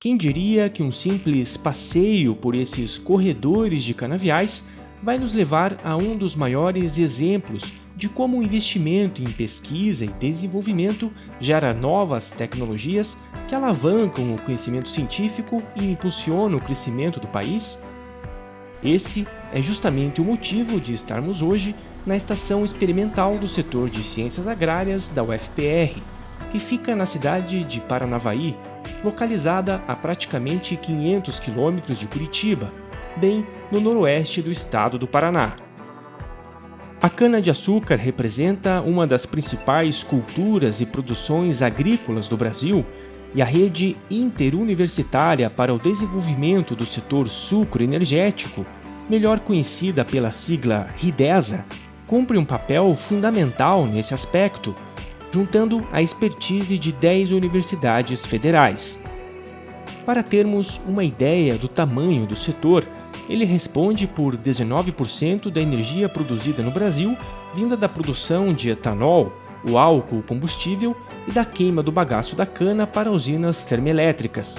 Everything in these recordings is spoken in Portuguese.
Quem diria que um simples passeio por esses corredores de canaviais vai nos levar a um dos maiores exemplos de como o investimento em pesquisa e desenvolvimento gera novas tecnologias que alavancam o conhecimento científico e impulsionam o crescimento do país? Esse é justamente o motivo de estarmos hoje na estação experimental do setor de ciências agrárias da UFPR, que fica na cidade de Paranavaí, localizada a praticamente 500 quilômetros de Curitiba, bem no noroeste do estado do Paraná. A cana-de-açúcar representa uma das principais culturas e produções agrícolas do Brasil e a rede interuniversitária para o desenvolvimento do setor sucro energético, melhor conhecida pela sigla RIDESA, cumpre um papel fundamental nesse aspecto, juntando a expertise de 10 universidades federais. Para termos uma ideia do tamanho do setor, ele responde por 19% da energia produzida no Brasil vinda da produção de etanol, o álcool combustível e da queima do bagaço da cana para usinas termoelétricas.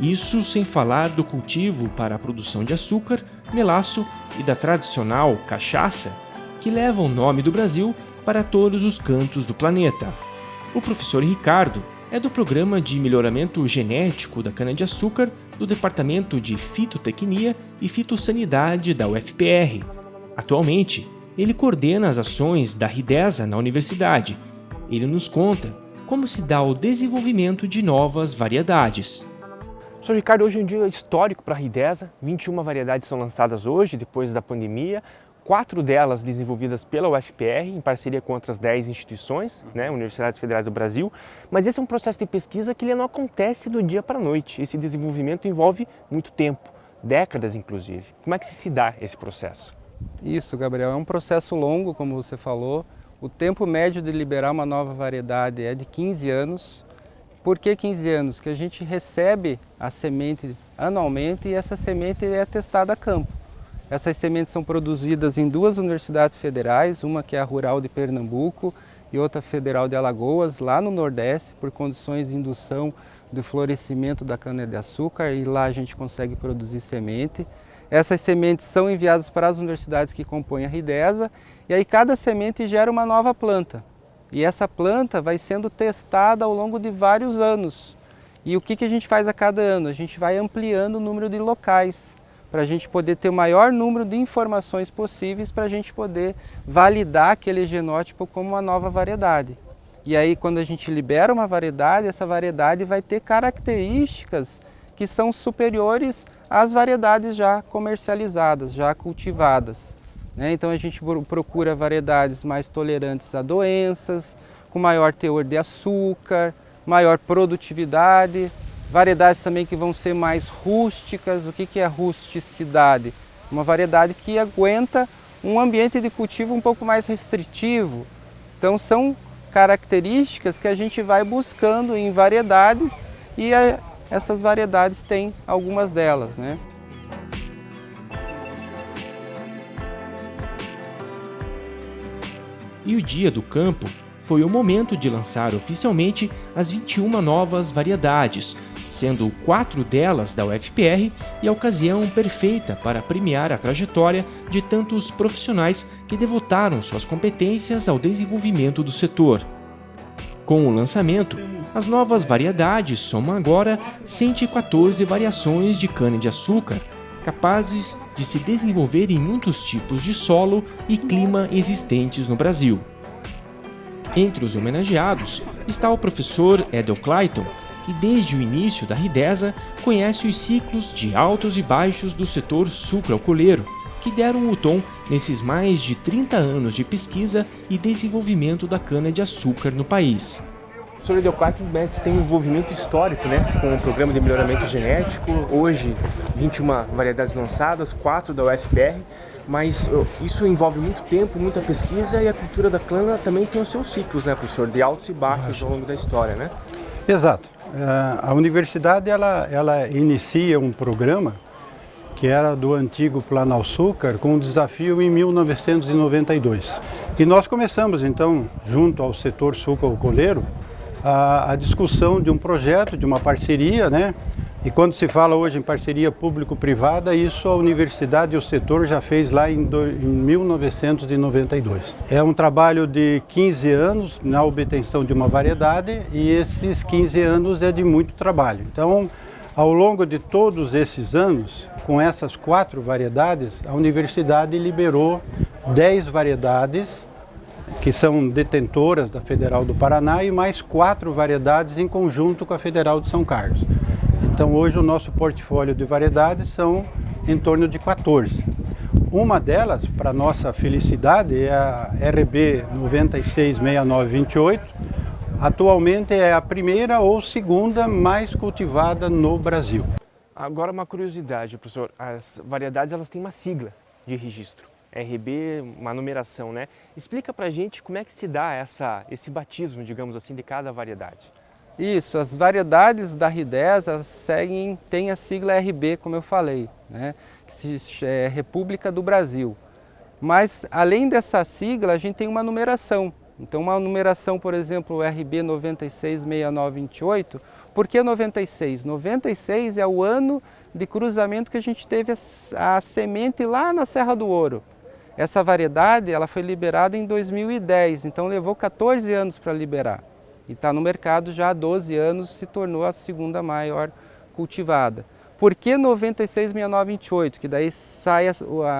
Isso sem falar do cultivo para a produção de açúcar, melaço e da tradicional cachaça, que leva o nome do Brasil para todos os cantos do planeta. O professor Ricardo é do Programa de Melhoramento Genético da Cana-de-Açúcar do Departamento de Fitotecnia e Fitossanidade da UFPR. Atualmente, ele coordena as ações da RIDESA na universidade. Ele nos conta como se dá o desenvolvimento de novas variedades. Professor Ricardo, hoje é um dia histórico para a RIDESA. 21 variedades são lançadas hoje, depois da pandemia quatro delas desenvolvidas pela UFPR, em parceria com outras dez instituições, né, Universidades Federais do Brasil, mas esse é um processo de pesquisa que ele não acontece do dia para a noite. Esse desenvolvimento envolve muito tempo, décadas inclusive. Como é que se dá esse processo? Isso, Gabriel, é um processo longo, como você falou. O tempo médio de liberar uma nova variedade é de 15 anos. Por que 15 anos? Que a gente recebe a semente anualmente e essa semente é testada a campo. Essas sementes são produzidas em duas universidades federais, uma que é a Rural de Pernambuco e outra Federal de Alagoas, lá no Nordeste, por condições de indução do florescimento da cana-de-açúcar e lá a gente consegue produzir semente. Essas sementes são enviadas para as universidades que compõem a RIDESA e aí cada semente gera uma nova planta. E essa planta vai sendo testada ao longo de vários anos. E o que, a gente faz a cada ano? A gente vai ampliando o número de locais para a gente poder ter o maior número de informações possíveis para a gente poder validar aquele genótipo como uma nova variedade. E aí quando a gente libera uma variedade, essa variedade vai ter características que são superiores às variedades já comercializadas, já cultivadas. Né? Então a gente procura variedades mais tolerantes a doenças, com maior teor de açúcar, maior produtividade, Variedades também que vão ser mais rústicas. O que, que é rusticidade? Uma variedade que aguenta um ambiente de cultivo um pouco mais restritivo. Então são características que a gente vai buscando em variedades e a, essas variedades têm algumas delas. Né? E o Dia do Campo foi o momento de lançar oficialmente as 21 novas variedades, sendo quatro delas da UFPR e a ocasião perfeita para premiar a trajetória de tantos profissionais que devotaram suas competências ao desenvolvimento do setor. Com o lançamento, as novas variedades somam agora 114 variações de cana-de-açúcar, capazes de se desenvolver em muitos tipos de solo e clima existentes no Brasil. Entre os homenageados está o professor Edel Clayton, que desde o início da Ridesa conhece os ciclos de altos e baixos do setor sucro-alcooleiro, que deram o tom nesses mais de 30 anos de pesquisa e desenvolvimento da cana-de-açúcar no país. O Sr. Edeoclato Mendes tem um envolvimento histórico né, com o programa de melhoramento genético, hoje 21 variedades lançadas, 4 da UFPR, mas isso envolve muito tempo, muita pesquisa e a cultura da cana também tem os seus ciclos, né, professor, de altos e baixos ao longo da história, né? Exato. É, a universidade ela, ela inicia um programa que era do antigo Planalçúcar com um desafio em 1992. E nós começamos então, junto ao setor suco-alcooleiro, a, a, discussão de um projeto, de uma parceria, né, E quando se fala hoje em parceria público-privada, isso a universidade e o setor já fez lá em, do, em 1992. É um trabalho de 15 anos na obtenção de uma variedade e esses 15 anos é de muito trabalho. Então, ao longo de todos esses anos, com essas quatro variedades, a universidade liberou 10 variedades que são detentoras da Federal do Paraná e mais quatro variedades em conjunto com a Federal de São Carlos. Então hoje o nosso portfólio de variedades são em torno de 14. Uma delas, para nossa felicidade, é a RB 966928. Atualmente é a primeira ou segunda mais cultivada no Brasil. Agora uma curiosidade, professor. As variedades elas têm uma sigla de registro. RB, uma numeração, né? Explica pra gente como é que se dá essa, esse batismo, digamos assim, de cada variedade. Isso, as variedades da R10 seguem, têm a sigla RB, como eu falei, né? que se, é República do Brasil. Mas, além dessa sigla, a gente tem uma numeração. Então, uma numeração, por exemplo, RB 966928, por que 96? 96 é o ano de cruzamento que a gente teve a, a semente lá na Serra do Ouro. Essa variedade ela foi liberada em 2010, então levou 14 anos para liberar. E está no mercado já há 12 anos, se tornou a segunda maior cultivada. Por que 966928, que daí sai a,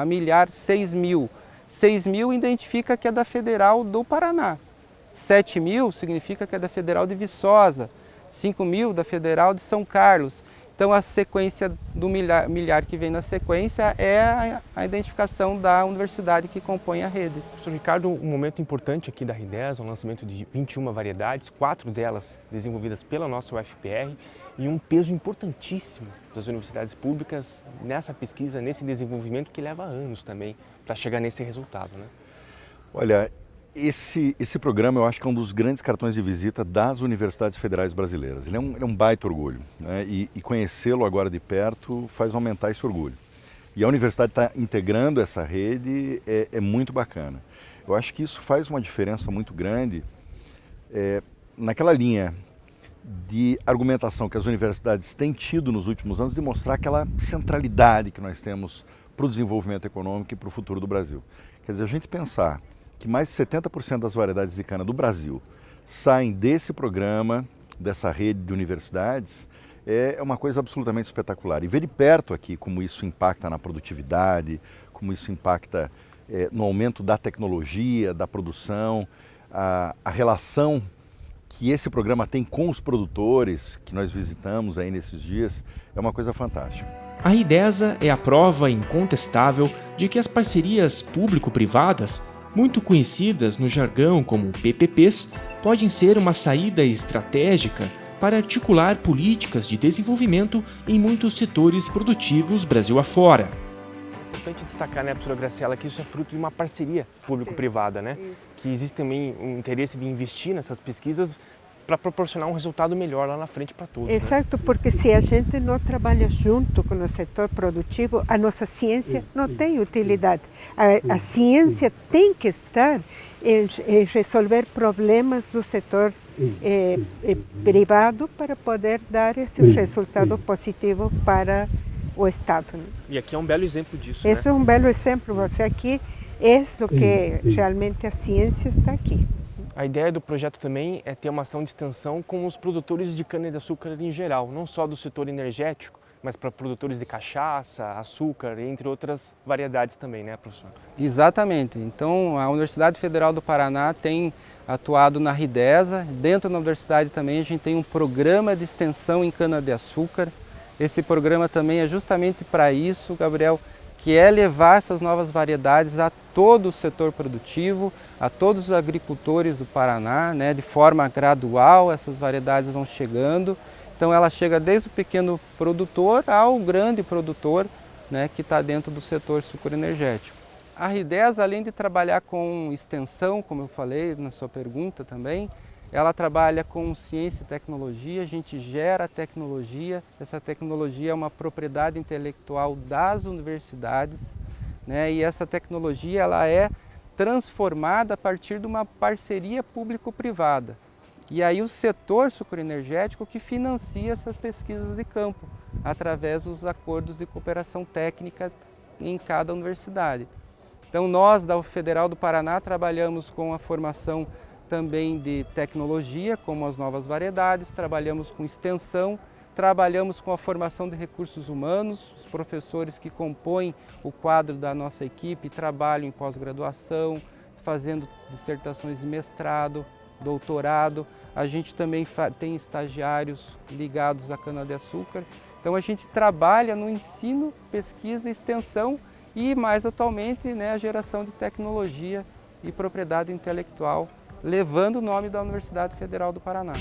a milhar 6 mil? 6 mil identifica que é da Federal do Paraná. 7 mil significa que é da Federal de Viçosa. 5 mil da Federal de São Carlos. Então a sequência do milhar, milhar que vem na sequência é a, a, identificação da universidade que compõe a rede. Professor Ricardo, um momento importante aqui da R10, um lançamento de 21 variedades, quatro delas desenvolvidas pela nossa UFPR e um peso importantíssimo das universidades públicas nessa pesquisa, nesse desenvolvimento que leva anos também para chegar nesse resultado. Né? Olha, esse, esse programa eu acho que é um dos grandes cartões de visita das universidades federais brasileiras. Ele é um, ele é um baita orgulho né? e, e conhecê-lo agora de perto faz aumentar esse orgulho. E a universidade está integrando essa rede é, é, muito bacana. Eu acho que isso faz uma diferença muito grande é, naquela linha de argumentação que as universidades têm tido nos últimos anos de mostrar aquela centralidade que nós temos para o desenvolvimento econômico e para o futuro do Brasil. Quer dizer, a gente pensar que mais de 70% das variedades de cana do Brasil saem desse programa, dessa rede de universidades, é uma coisa absolutamente espetacular. E ver de perto aqui como isso impacta na produtividade, como isso impacta é, no aumento da tecnologia, da produção, a, a relação que esse programa tem com os produtores que nós visitamos aí nesses dias é uma coisa fantástica. A RIDESA é a prova incontestável de que as parcerias público-privadas muito conhecidas no jargão como PPPs, podem ser uma saída estratégica para articular políticas de desenvolvimento em muitos setores produtivos Brasil afora. É importante destacar, né, professora Graciela, que isso é fruto de uma parceria público-privada, né? Isso. Que existe também um interesse de investir nessas pesquisas para proporcionar um resultado melhor lá na frente para todos. Né? Exato, né? porque se a gente não trabalha junto com o setor produtivo, a nossa ciência não tem utilidade. A, a ciência tem que estar em, em, resolver problemas do setor eh, eh, privado para poder dar esse resultado positivo para o Estado. Né? E aqui é um belo exemplo disso. Esse né? é um belo exemplo. Você aqui é o que realmente a ciência está aqui. A ideia do projeto também é ter uma ação de extensão com os produtores de cana-de-açúcar em geral, não só do setor energético, mas para produtores de cachaça, açúcar, entre outras variedades também, né, professor? Exatamente. Então, a Universidade Federal do Paraná tem atuado na RIDESA. Dentro da universidade também a gente tem um programa de extensão em cana-de-açúcar. Esse programa também é justamente para isso, Gabriel, que é levar essas novas variedades a todo o setor produtivo, a todos os agricultores do Paraná, né, de forma gradual essas variedades vão chegando. Então ela chega desde o pequeno produtor ao grande produtor né, que está dentro do setor sucroenergético. A R10, além de trabalhar com extensão, como eu falei na sua pergunta também, ela trabalha com ciência e tecnologia, a gente gera tecnologia, essa tecnologia é uma propriedade intelectual das universidades, né, e essa tecnologia ela é transformada a partir de uma parceria público-privada. E aí o setor sucroenergético que financia essas pesquisas de campo. através dos acordos de cooperação técnica em cada universidade. Então nós da Federal do Paraná trabalhamos com a formação também de tecnologia, como as novas variedades, trabalhamos com extensão, trabalhamos com a formação de recursos humanos, os professores que compõem o quadro da nossa equipe trabalham em pós-graduação, fazendo dissertações de mestrado, doutorado. A gente também tem estagiários ligados à cana-de-açúcar. Então a gente trabalha no ensino, pesquisa, extensão e mais atualmente né, a geração de tecnologia e propriedade intelectual, levando o nome da Universidade Federal do Paraná.